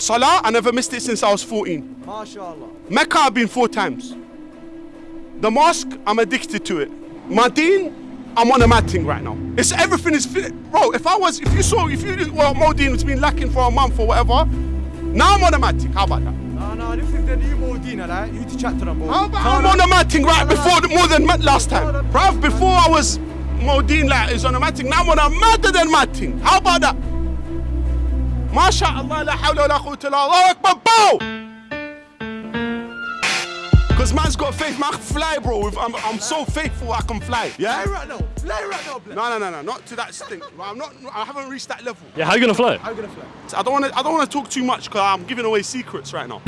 Salah, I never missed it since I was 14. MashaAllah. Mecca, I've been four times. The mosque, I'm addicted to it. Madin, I'm on a mad thing right now. It's everything is fit. Bro, if I was, if you saw, if you, well, Modine has been lacking for a month or whatever, now I'm on a mad thing. How about that? No, no, this is the new Modina, like. You need to chat to them, bro. How about I'm on a mad thing right before, the, more than last time. Bruv, before I was Modine like, is on a mad thing. Now I'm on a madder than mad thing. How about that? MashaAllah, la hawla wa la quwwata illa Allah, Akbar, bow! Because man's got faith, man, I can fly, bro. If I'm, I'm so faithful, I can fly. Yeah? Fly right now. Fly right now, blood. No, no, no, no, not to that stink. I'm not. I haven't reached that level. Yeah, how you gonna fly? How you gonna fly? I don't want to. I don't want to talk too much because I'm giving away secrets right now.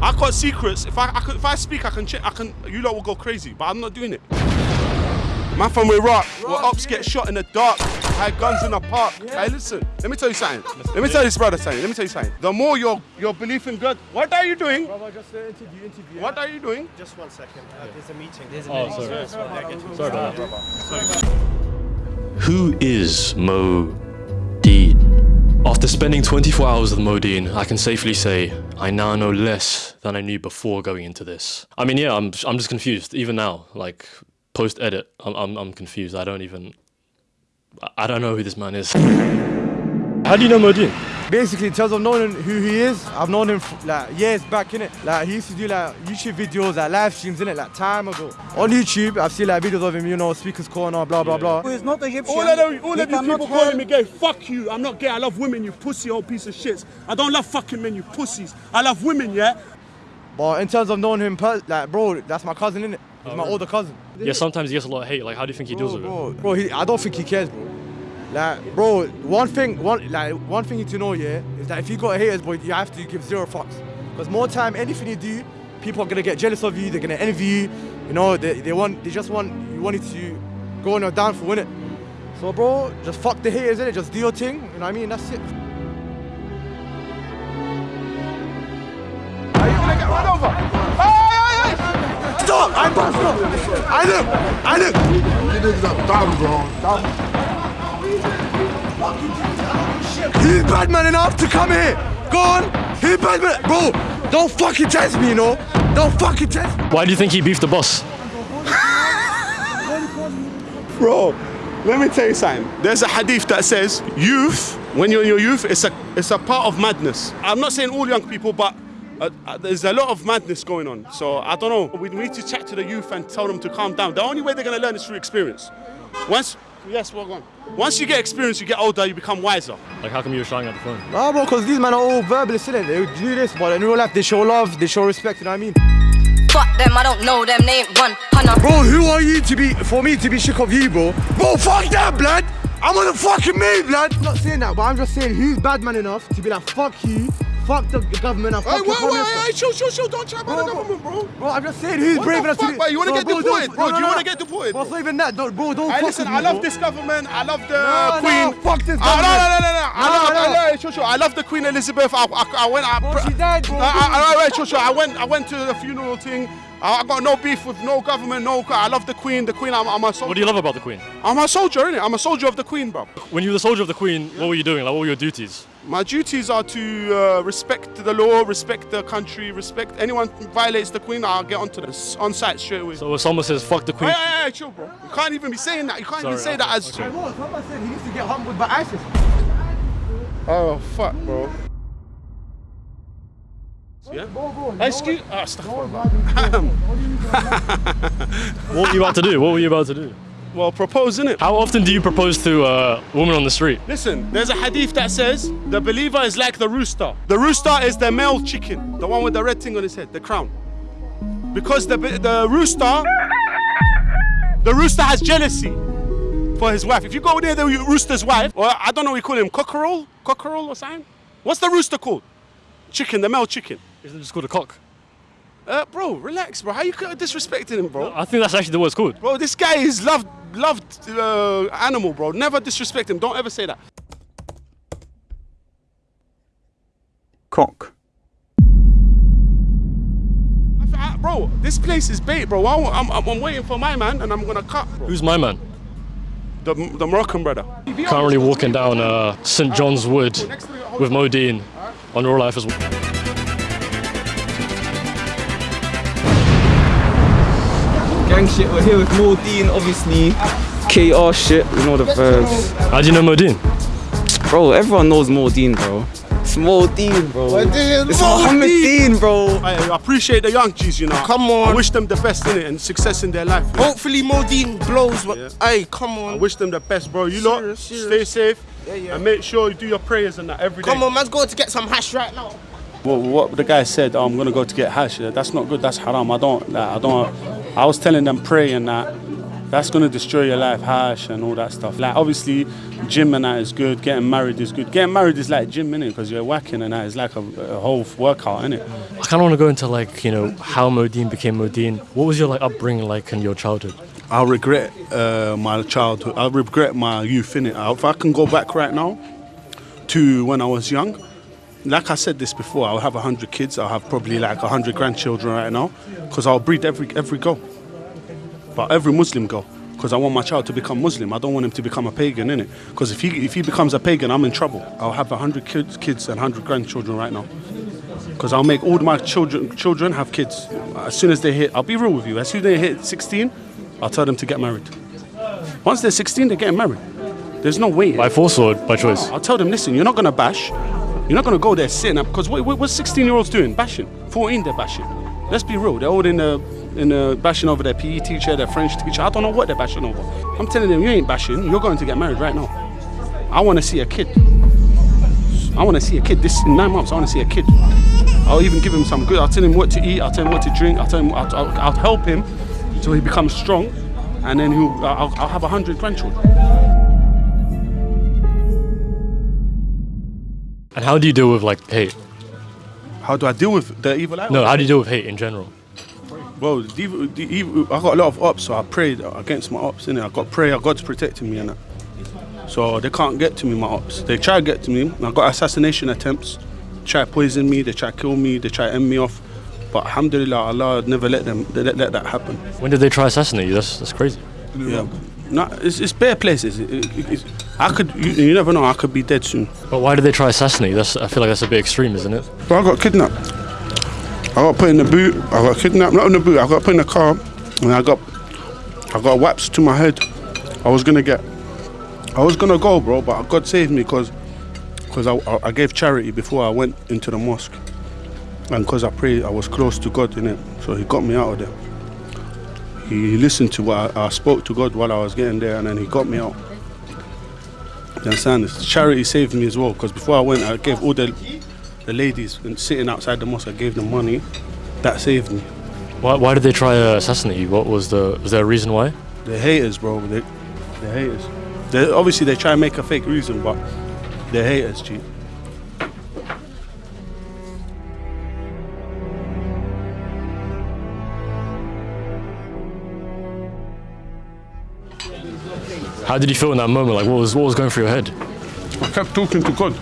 I got secrets. If I, I could, if I speak, I can. Check, I can. You lot will go crazy, but I'm not doing it. Man from Iraq, where ops get shot in the dark, had guns in the park. Hey, listen, let me tell you something. Let me tell this brother something. Let me tell you something. The more your your belief in God, what are you doing? Brother, just uh, interview, interview. What are you doing? Just one second. Uh, there's a meeting. There's a Oh, meeting. sorry. Sorry about that. Who is Mo Dean? After spending 24 hours with Modine, I can safely say I now know less than I knew before going into this. I mean, yeah, I'm I'm just confused even now. Like post edit, I'm, I'm I'm confused. I don't even I- I don't know who this man is. How do you know Modine? Basically, in terms of knowing who he is, I've known him f- like years back, innit? Like, he used to do like YouTube videos, like live streams, innit? Like, time ago. On YouTube, I've seen like videos of him, you know, Speaker's Corner, blah, blah, blah. He's not Egyptian. All of, them, all of these cannot people calling me gay, fuck you. I'm not gay. I love women, you pussy old piece of shit. I don't love fucking men, you pussies. I love women, yeah? But in terms of knowing him, like, bro, that's my cousin, innit? He's oh, my older cousin. Yeah, sometimes he gets a lot of hate. Like, how do you think he deals Bro, with it? bro, bro he, I don't think he cares, bro. Like, bro, one thing, one like one thing you need to know, yeah, is that if you got haters, boy, you have to give zero fucks. Because more time, anything you do, people are gonna get jealous of you. They're gonna envy you. You know, they, they want, they just want you want it to go on your downfall, innit? So, bro, just fuck the haters, innit? Just do your thing. You know what I mean? That's it. Are you gonna get run over? Hey, hey, hey! Stop! I'm back, stop! I look! I look! You niggas have thumbs on. He's bad man enough to come here. Go on. He's bad man. Bro, don't fucking test me, you know? Don't fucking test me. Why do you think he beefed the boss? Bro, let me tell you something. There's a hadith that says youth, when you're in your youth, it's a, it's a part of madness. I'm not saying all young people, but uh, uh, there's a lot of madness going on. So I don't know. We need to chat to the youth and tell them to calm down. The only way they're going to learn is through experience. Once, yes, well gone. Once you get experience, you get older, you become wiser. Like, how come you were shouting at the phone? Nah, bro, because these men are all verbalists, innit? They do this, but in real life, they show love, they show respect, you know what I mean? Fuck them, I don't know them, they ain't one hunter. Bro, who are you to be, for me to be shook of you, bro? Bro, fuck that, blood! I'm on the fucking main, blood! I'm not saying that, but I'm just saying who's bad man enough to be like, fuck you, fuck the government, Hey, fuck wait, your wait, hey, chill, chill, chill. Don't chat about the government, bro. Bro, I'm just saying who's What brave enough to bro? You wanna get bro, deported, bro? Do you wanna get deported, Bro, bro? it's not even that, don't, bro, don't Hey, fuck listen, I love this government. I love the Queen. no, fuck this Ah, no, government. no, no, no, no. I love, no. I love, sure, sure. I love the Queen Elizabeth. I, I, I went. I, Bro, she died, bro. I, I, I, wait, sure, sure. I went. I went to the funeral thing. I, I got no beef with no government. No, I love the Queen. The Queen. I'm, I'm a soldier. What do you love about the Queen? I'm a soldier, innit? I'm a soldier of the Queen, bro. When you were the soldier of the Queen, what were you doing? Like, what were your duties? My duties are to uh, respect the law, respect the country, respect anyone who violates the Queen. I'll get onto this on site straight away. So if someone says fuck the Queen, hey, hey, chill, bro. You can't even be saying that. You can't even Sorry, say that as. okay. Bro, someone said he needs to get humbled by ISIS. Oh fuck, bro. Yeah. Excuse. Oh, astaghfirullah. what were you about to do? What were you about to do? Well, propose, innit? How often do you propose to uh, a woman on the street? Listen, there's a hadith that says the believer is like the rooster. The rooster is the male chicken, the one with the red thing on his head, the crown. Because the the rooster, the rooster has jealousy for his wife. If you go near the rooster's wife, or I don't know, what we call him cockerel, cockerel or something. What's the rooster called? Chicken, the male chicken. Isn't it just called a cock? Uh, bro, relax, bro. How you disrespecting him, bro? I think that's actually the word it's called. Bro, this guy is loved, loved uh, animal, bro. Never disrespect him. Don't ever say that. Cock. I- Bro, this place is bait, bro. I- I'm, I'm, I'm waiting for my man, and I'm gonna cut, bro. Who's my man? The, the Moroccan brother. Currently walking down uh, St John's Wood with Modine. on real life as well. Gang shit, we're here with Mordine, obviously. KR shit, you know the verbs. How do you know Modine? Bro, everyone knows Mordine, bro. It's Mordine, bro. It's Mohammed Dean, bro. I, I appreciate the young G's, you know. Come on. I wish them the best in it and success in their life. Hopefully Modine blows. But Yeah. hey, come on. I wish them the best, bro. You lot, Serious, stay safe Yeah, yeah. and make sure you do your prayers and that every day. Come on, man's going to get some hash right now. What, what the guy said, oh, I'm gonna go to get hash. That's not good. That's haram. I don't. Like, I don't. I was telling them pray and that. That's gonna destroy your life, harsh and all that stuff. Like obviously, gym and that is good. Getting married is good. Getting married is like gym, innit? Because you're whacking and that is like a, a whole workout, innit? I kind of want to go into like you know how Modine became Modine. What was your like upbringing like in your childhood? I regret uh, my childhood. I regret my youth in it. If I can go back right now to when I was young, like I said this before, I'll have hundred kids. I'll have probably like hundred grandchildren right now, because I'll breed every every girl, but every Muslim girl. Because I want my child to become Muslim. I don't want him to become a pagan, innit? Because if he if he becomes a pagan, I'm in trouble. I'll have hundred kids, kids and hundred grandchildren right now. Because I'll make all my children children have kids. As soon as they hit, I'll be real with you. As soon as they hit 16, I'll tell them to get married. Once they're 16, they're getting married. There's no way. By force or by choice? I'll tell them, listen, you're not gonna bash. You're not gonna go there sitting up because what, what, what's 16 year olds doing? Bashing. 14, they're bashing. Let's be real. They're all in the in the bashing over their PE teacher, their French teacher. I don't know what they're bashing over. I'm telling them, you ain't bashing. You're going to get married right now. I want to see a kid. I want to see a kid. This in nine months. I want to see a kid. I'll even give him some good. I'll tell him what to eat. I'll tell him what to drink. I'll tell him. I'll, I'll, I'll help him so he becomes strong, and then he'll. I'll, I'll have a hundred grandchildren. And how do you deal with like hate? How do I deal with the evil eye? No, how do you deal with hate in general? Well, the evil, the evil, I got a lot of ops, so I prayed against my ops. Innit? I got prayer, God's protecting me, and that. So they can't get to me, my ops. They try to get to me. I got assassination attempts. Try to poison me. They try to kill me. They try to end me off. But alhamdulillah, Allah never let them they let, let that happen. When did they try assassinate you? That's that's crazy. Yeah. No, it's, it's bare places. It, it, it's, I could, you, you never know. I could be dead soon. But why did they try assassinate? That's I feel like that's a bit extreme, isn't it? But I got kidnapped. I got put in the boot. I got kidnapped. Not in the boot. I got put in the car, and I got, I got whaps to my head. I was gonna get, I was gonna go, bro. But God saved me because, because I, I, gave charity before I went into the mosque, and because I prayed, I was close to God in it. So He got me out of there. He, he listened to what I, I spoke to God while I was getting there, and then He got me out. You understand? This charity saved me as well because before I went, I gave all the the ladies sitting outside the mosque. I gave them money. That saved me. Why, why did they try to assassinate you? What was the was there a reason why? They're haters, bro. They, they're haters. They obviously they try and make a fake reason, but they're haters, G. How did you feel in that moment? Like what was what was going through your head? I kept talking to God.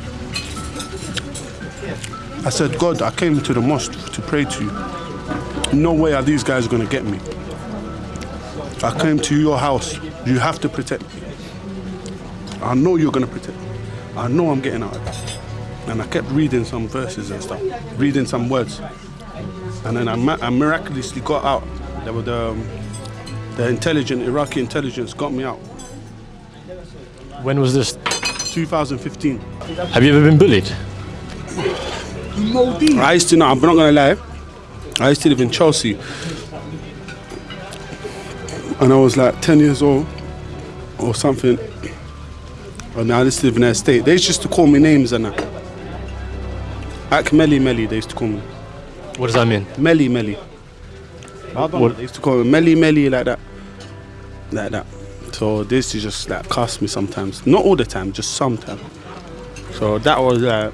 I said, God, I came to the mosque to pray to you. No way are these guys going to get me. I came to your house. You have to protect me. I know you're going to protect me. I know I'm getting out of this. And I kept reading some verses and stuff, reading some words. And then I, I miraculously got out. There were the, um, the intelligent, Iraqi intelligence got me out. When was this? 2015. Have you ever been bullied? I used to know, I'm not gonna lie. I used to live in Chelsea. And I was like 10 years old or something. And I used to live in their estate. They used to call me names and that. Ak Melly Melly, they used to call me. What does that mean? Melly Melly. I don't know, What- They used to call me Melly Melly like that. Like that. So this is just like cast me sometimes. Not all the time, just sometimes. So that was like,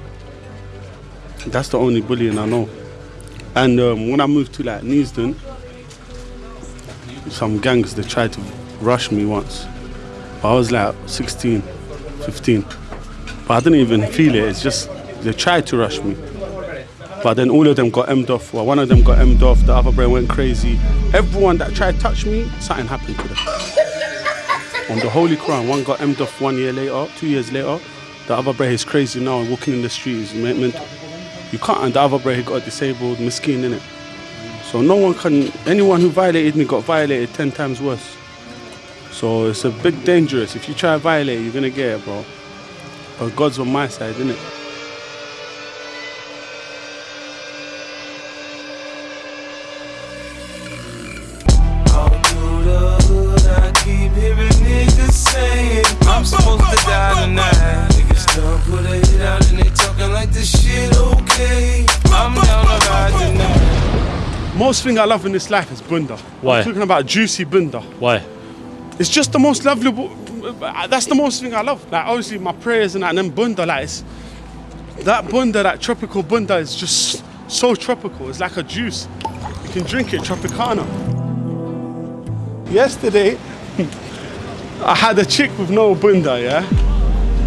that's the only bullying I know. And um, when I moved to like Neasden, some gangs they tried to rush me once. I was like 16, 15. But I didn't even feel it. It's just they tried to rush me. But then all of them got emmed off. Well, one of them got emmed off. The other brain went crazy. Everyone that tried to touch me, something happened to them. On the Holy Quran, one got emmed off one year later, two years later. The other brother is crazy now, walking in the streets. You can't, and the other brother he got disabled, miskin in it. So no one can. Anyone who violated me got violated ten times worse. So it's a big dangerous. If you try to violate, you're gonna get it, bro. But God's on my side, innit? Most thing I love in this life is bunda. Why? I'm talking about juicy bunda. Why? It's just the most lovely. That's the most thing I love. Like obviously my prayers and that, and then bunda, like it's, that bunda, that tropical bunda is just so tropical. It's like a juice. You can drink it Tropicana. Yesterday, I had a chick with no bunda. Yeah.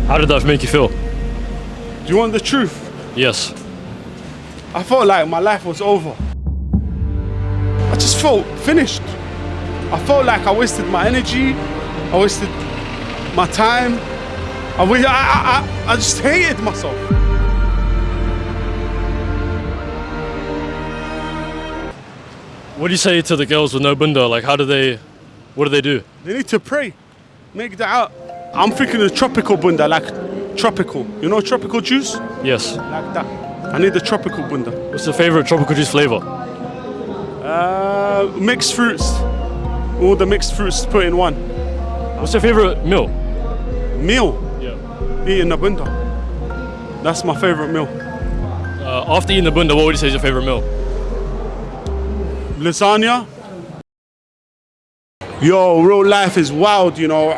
How did that make you feel? Do you want the truth? Yes. I felt like my life was over. Felt finished. I felt like I wasted my energy. I wasted my time. I, I, I, I just hated myself. What do you say to the girls with no bunda? Like, how do they, what do they do? They need to pray. Make that out. I'm thinking of tropical bunda, like tropical. You know tropical juice? Yes. Like that. I need the tropical bunda. What's your favorite tropical juice flavor? Uh, mixed fruits. All the mixed fruits put in one. What's your favorite meal? Meal. Yeah. Eating the bunda. That's my favorite meal. Uh, after eating the bunda, what would you say is your favorite meal? lasagna. Yo, real life is wild, you know.